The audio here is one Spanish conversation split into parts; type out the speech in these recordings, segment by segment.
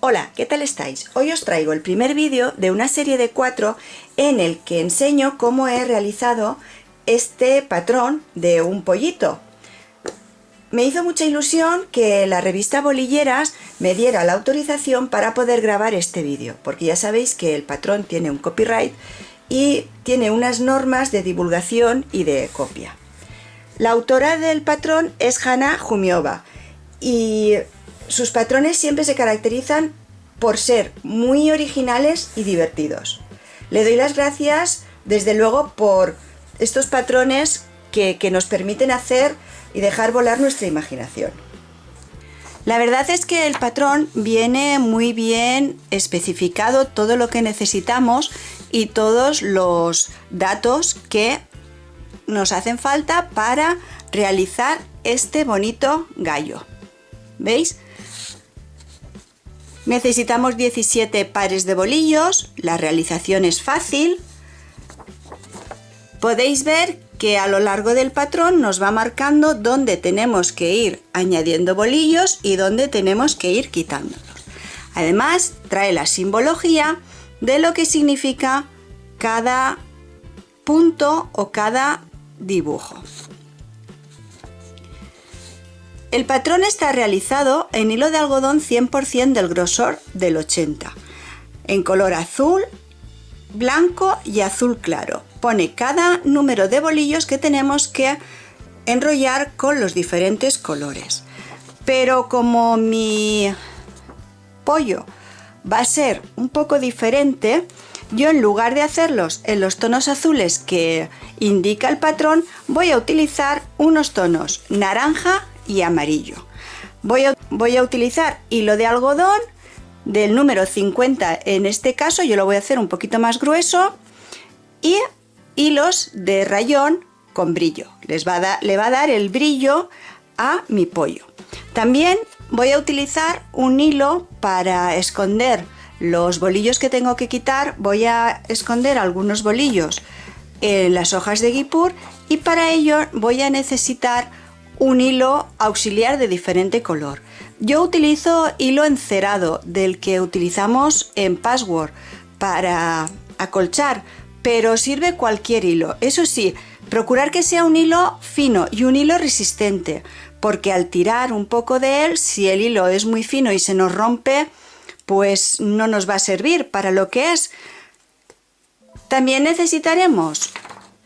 Hola, ¿qué tal estáis? Hoy os traigo el primer vídeo de una serie de cuatro en el que enseño cómo he realizado este patrón de un pollito. Me hizo mucha ilusión que la revista Bolilleras me diera la autorización para poder grabar este vídeo, porque ya sabéis que el patrón tiene un copyright y tiene unas normas de divulgación y de copia. La autora del patrón es Hanna Jumiova y sus patrones siempre se caracterizan por ser muy originales y divertidos. Le doy las gracias desde luego por estos patrones que, nos permiten hacer y dejar volar nuestra imaginación. La verdad es que el patrón viene muy bien especificado todo lo que necesitamos y todos los datos que nos hacen falta para realizar este bonito gallo. ¿Veis? Necesitamos 17 pares de bolillos, la realización es fácil. Podéis ver que a lo largo del patrón nos va marcando dónde tenemos que ir añadiendo bolillos y dónde tenemos que ir quitándolos. Además trae la simbología de lo que significa cada punto o cada dibujo. El patrón está realizado en hilo de algodón 100% del grosor del 80, en color azul, blanco y azul claro. Pone cada número de bolillos que tenemos que enrollar con los diferentes colores. Pero como mi pollo va a ser un poco diferente, yo en lugar de hacerlos en los tonos azules que indica el patrón, voy a utilizar unos tonos naranja y amarillo. Voy a, voy a utilizar hilo de algodón del número 50 en este caso, yo lo voy a hacer un poquito más grueso y hilos de rayón con brillo. Les va a le va a dar el brillo a mi pollo. También voy a utilizar un hilo para esconder los bolillos que tengo que quitar. Voy a esconder algunos bolillos en las hojas de guipur y para ello voy a necesitar un hilo auxiliar de diferente color. Yo utilizo hilo encerado del que utilizamos en Password para acolchar, pero sirve cualquier hilo. Eso sí, procurar que sea un hilo fino y un hilo resistente, porque al tirar un poco de él, si el hilo es muy fino y se nos rompe, pues no nos va a servir para lo que es. También necesitaremos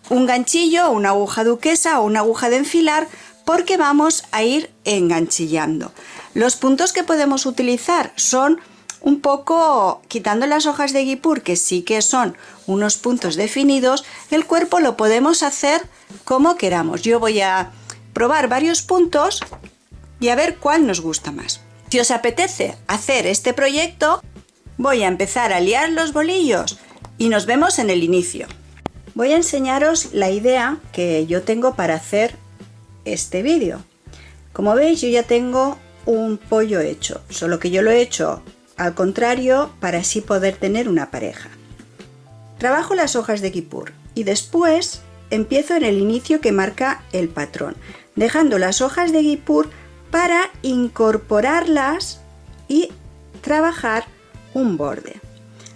un ganchillo, una aguja duquesa o una aguja de enfilar porque vamos a ir enganchillando. Los puntos que podemos utilizar son un poco, quitando las hojas de guipur, que sí que son unos puntos definidos, el cuerpo lo podemos hacer como queramos. Yo voy a probar varios puntos y a ver cuál nos gusta más. Si os apetece hacer este proyecto, voy a empezar a liar los bolillos y nos vemos en el inicio. Voy a enseñaros la idea que yo tengo para hacer este vídeo. Como veis yo ya tengo un pollo hecho, solo que yo lo he hecho al contrario para así poder tener una pareja. Trabajo las hojas de kipur y después empiezo en el inicio que marca el patrón, dejando las hojas de kipur para incorporarlas y trabajar un borde.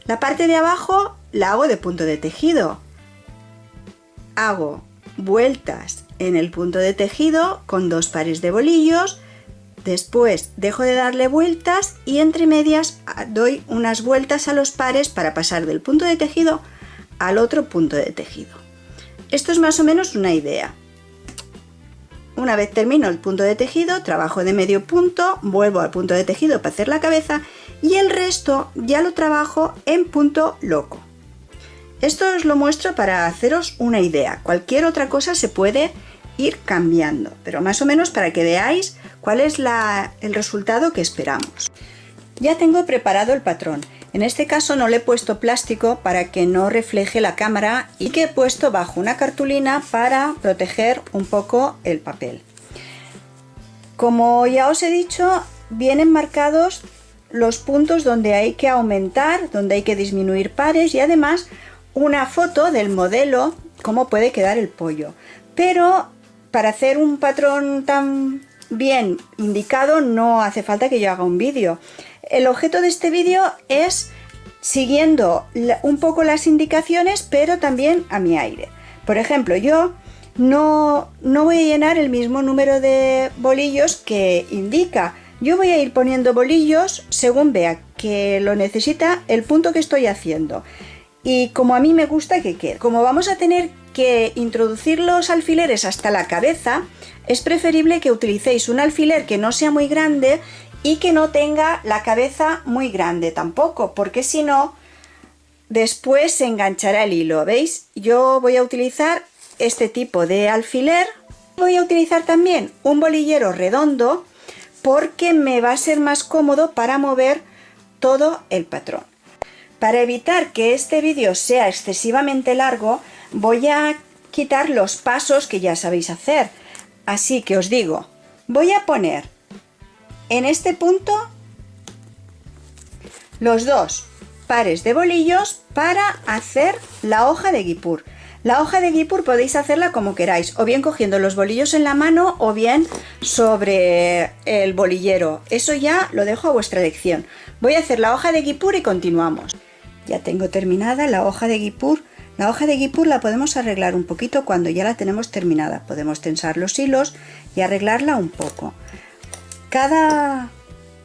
La parte de abajo la hago de punto de tejido. Hago vueltas en el punto de tejido con dos pares de bolillos. Después dejo de darle vueltas y entre medias doy unas vueltas a los pares para pasar del punto de tejido al otro punto de tejido. Esto es más o menos una idea. Una vez termino el punto de tejido trabajo de medio punto vuelvo al punto de tejido para hacer la cabeza y el resto ya lo trabajo en punto loco. Esto os lo muestro para haceros una idea. Cualquier otra cosa se puede ir cambiando, pero más o menos para que veáis cuál es el resultado que esperamos. Ya tengo preparado el patrón. En este caso no le he puesto plástico para que no refleje la cámara y que he puesto bajo una cartulina para proteger un poco el papel. Como ya os he dicho, vienen marcados los puntos donde hay que aumentar, donde hay que disminuir pares y además una foto del modelo, cómo puede quedar el pollo. Pero para hacer un patrón tan bien indicado no hace falta que yo haga un vídeo. El objeto de este vídeo es siguiendo un poco las indicaciones pero también a mi aire. Por ejemplo, yo no, no voy a llenar el mismo número de bolillos que indica. Yo voy a ir poniendo bolillos según vea que lo necesita el punto que estoy haciendo. Y como a mí me gusta que quede. Como vamos a tener que introducir los alfileres hasta la cabeza, es preferible que utilicéis un alfiler que no sea muy grande y que no tenga la cabeza muy grande tampoco, porque si no, después se enganchará el hilo, ¿veis? Yo voy a utilizar este tipo de alfiler. Voy a utilizar también un bolillero redondo porque me va a ser más cómodo para mover todo el patrón. Para evitar que este vídeo sea excesivamente largo, voy a quitar los pasos que ya sabéis hacer. Así que os digo, voy a poner en este punto los dos pares de bolillos para hacer la hoja de guipur. La hoja de guipur podéis hacerla como queráis, o bien cogiendo los bolillos en la mano o bien sobre el bolillero. Eso ya lo dejo a vuestra elección. Voy a hacer la hoja de guipur y continuamos. Ya tengo terminada la hoja de guipur. La hoja de guipur la podemos arreglar un poquito cuando ya la tenemos terminada. Podemos tensar los hilos y arreglarla un poco. Cada,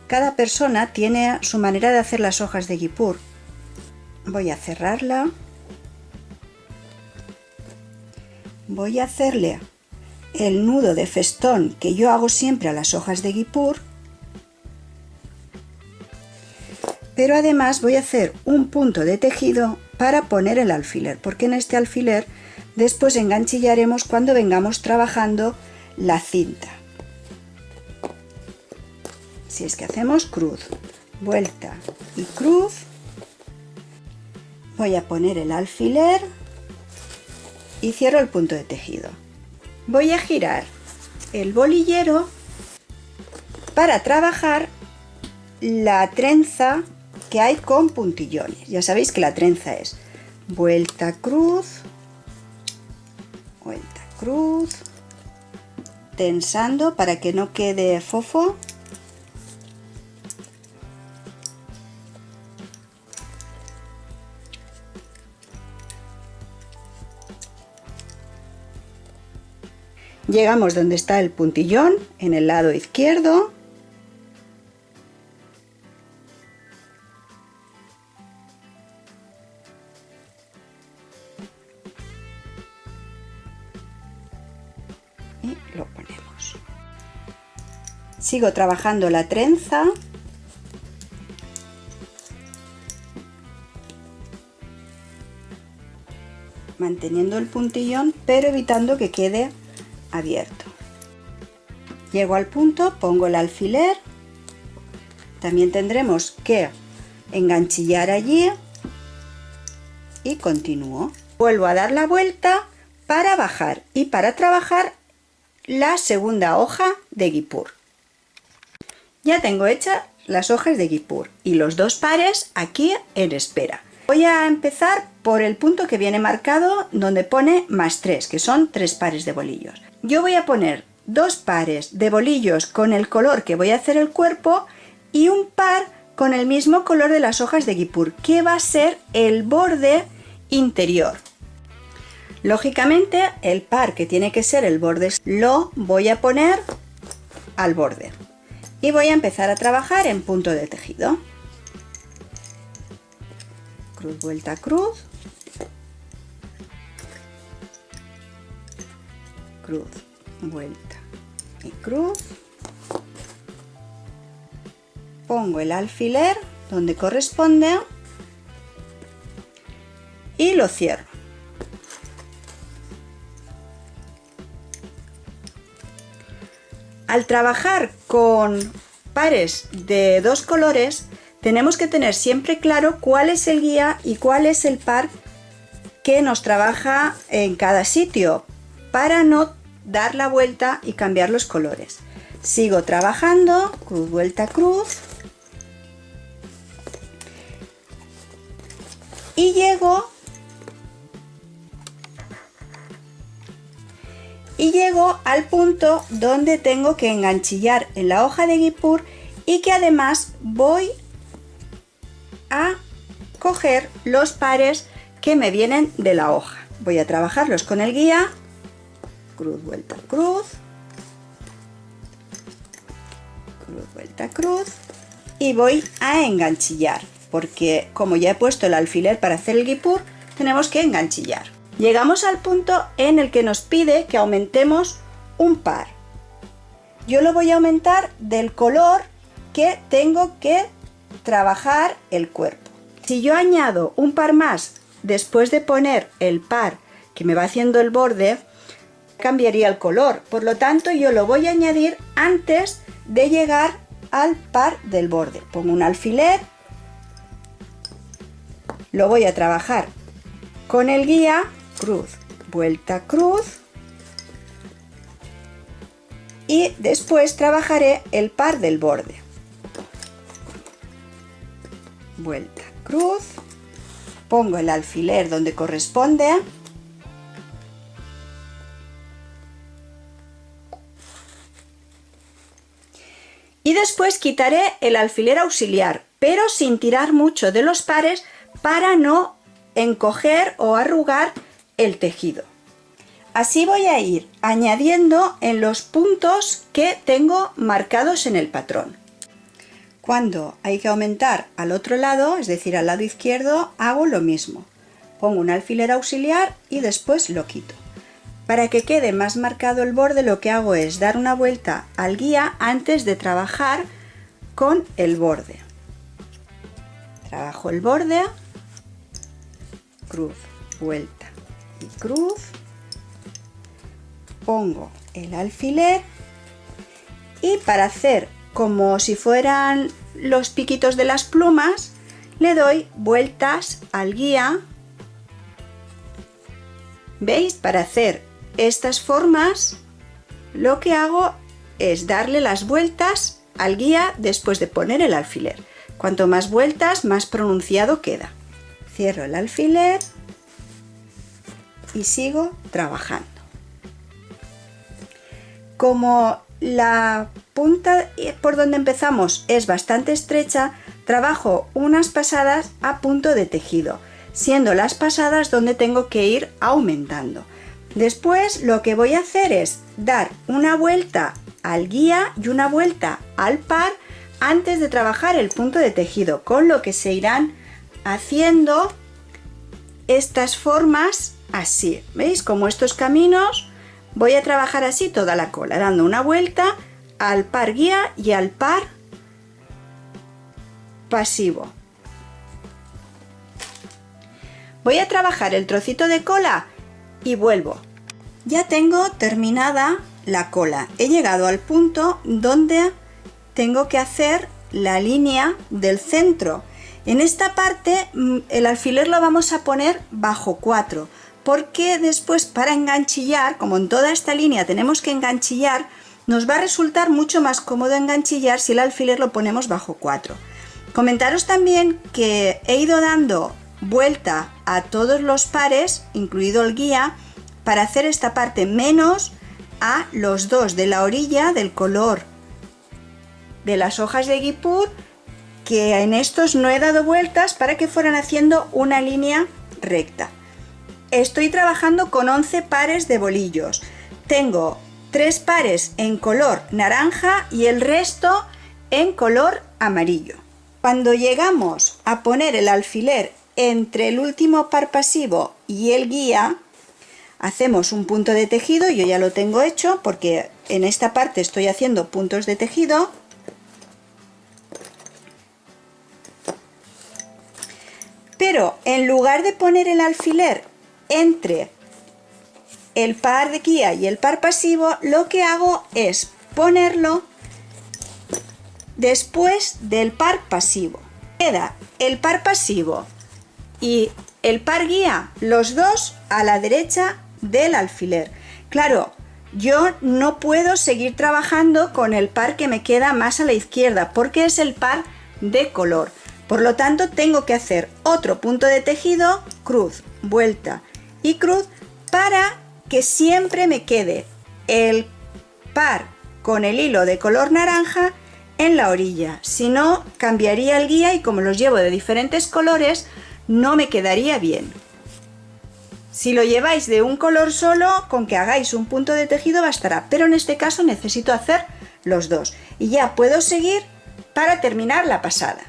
cada persona tiene su manera de hacer las hojas de guipur. Voy a cerrarla voy a hacerle el nudo de festón que yo hago siempre a las hojas de guipur pero además voy a hacer un punto de tejido para poner el alfiler porque en este alfiler después enganchillaremos cuando vengamos trabajando la cinta si es que hacemos cruz vuelta y cruz voy a poner el alfiler y cierro el punto de tejido. Voy a girar el bolillero para trabajar la trenza que hay con puntillones. Ya sabéis que la trenza es vuelta cruz, vuelta cruz, tensando para que no quede fofo Llegamos donde está el puntillón, en el lado izquierdo. Sigo trabajando la trenza. manteniendo el puntillón pero evitando que quede abierto. Llego al punto, pongo el alfiler, también tendremos que enganchillar allí y continúo. Vuelvo a dar la vuelta para bajar y para trabajar la segunda hoja de guipur. Ya tengo hechas las hojas de guipur y los dos pares aquí en espera. Voy a empezar por el punto que viene marcado donde pone más 3, que son tres pares de bolillos yo voy a poner dos pares de bolillos con el color que voy a hacer el cuerpo y un par con el mismo color de las hojas de guipur, que va a ser el borde interior. Lógicamente, el par que tiene que ser el borde lo voy a poner al borde. Y voy a empezar a trabajar en punto de tejido. Cruz, vuelta, cruz. cruz, vuelta y cruz. Pongo el alfiler donde corresponde y lo cierro. Al trabajar con pares de dos colores, tenemos que tener siempre claro cuál es el guía y cuál es el par que nos trabaja en cada sitio para no dar la vuelta y cambiar los colores. Sigo trabajando, cruz, vuelta, cruz. Y llego y llego al punto donde tengo que enganchillar en la hoja de guipur y que además voy a coger los pares que me vienen de la hoja. Voy a trabajarlos con el guía, cruz, vuelta, cruz, cruz, vuelta, cruz y voy a enganchillar porque como ya he puesto el alfiler para hacer el guipur tenemos que enganchillar. Llegamos al punto en el que nos pide que aumentemos un par. Yo lo voy a aumentar del color que tengo que trabajar el cuerpo. Si yo añado un par más después de poner el par que me va haciendo el borde, cambiaría el color. Por lo tanto, yo lo voy a añadir antes de llegar al par del borde. Pongo un alfiler, lo voy a trabajar con el guía, cruz, vuelta, cruz, y después trabajaré el par del borde. Vuelta, cruz, pongo el alfiler donde corresponde, y después quitaré el alfiler auxiliar, pero sin tirar mucho de los pares para no encoger o arrugar el tejido. Así voy a ir añadiendo en los puntos que tengo marcados en el patrón. Cuando hay que aumentar al otro lado, es decir, al lado izquierdo, hago lo mismo. Pongo un alfiler auxiliar y después lo quito. Para que quede más marcado el borde lo que hago es dar una vuelta al guía antes de trabajar con el borde. Trabajo el borde, cruz, vuelta y cruz, pongo el alfiler y para hacer como si fueran los piquitos de las plumas, le doy vueltas al guía. ¿Veis? Para hacer estas formas, lo que hago es darle las vueltas al guía después de poner el alfiler. Cuanto más vueltas, más pronunciado queda. Cierro el alfiler y sigo trabajando. Como la punta por donde empezamos es bastante estrecha, trabajo unas pasadas a punto de tejido, siendo las pasadas donde tengo que ir aumentando. Después lo que voy a hacer es dar una vuelta al guía y una vuelta al par antes de trabajar el punto de tejido, con lo que se irán haciendo estas formas así. ¿Veis? Como estos caminos voy a trabajar así toda la cola, dando una vuelta al par guía y al par pasivo. Voy a trabajar el trocito de cola y vuelvo. Ya tengo terminada la cola. He llegado al punto donde tengo que hacer la línea del centro. En esta parte mm, el alfiler lo vamos a poner bajo 4 porque después para enganchillar, como en toda esta línea tenemos que enganchillar, nos va a resultar mucho más cómodo enganchillar si el alfiler lo ponemos bajo 4. Comentaros también que he ido dando vuelta a todos los pares, incluido el guía, para hacer esta parte menos a los dos de la orilla del color de las hojas de guipur que en estos no he dado vueltas para que fueran haciendo una línea recta. Estoy trabajando con 11 pares de bolillos. Tengo 3 pares en color naranja y el resto en color amarillo. Cuando llegamos a poner el alfiler entre el último par pasivo y el guía, hacemos un punto de tejido, yo ya lo tengo hecho porque en esta parte estoy haciendo puntos de tejido. Pero en lugar de poner el alfiler entre el par de guía y el par pasivo, lo que hago es ponerlo después del par pasivo. Queda el par pasivo y el par guía, los dos a la derecha del alfiler. Claro, yo no puedo seguir trabajando con el par que me queda más a la izquierda porque es el par de color. Por lo tanto, tengo que hacer otro punto de tejido, cruz, vuelta y cruz para que siempre me quede el par con el hilo de color naranja en la orilla, si no cambiaría el guía y como los llevo de diferentes colores no me quedaría bien. Si lo lleváis de un color solo, con que hagáis un punto de tejido bastará, pero en este caso necesito hacer los dos. Y ya puedo seguir para terminar la pasada.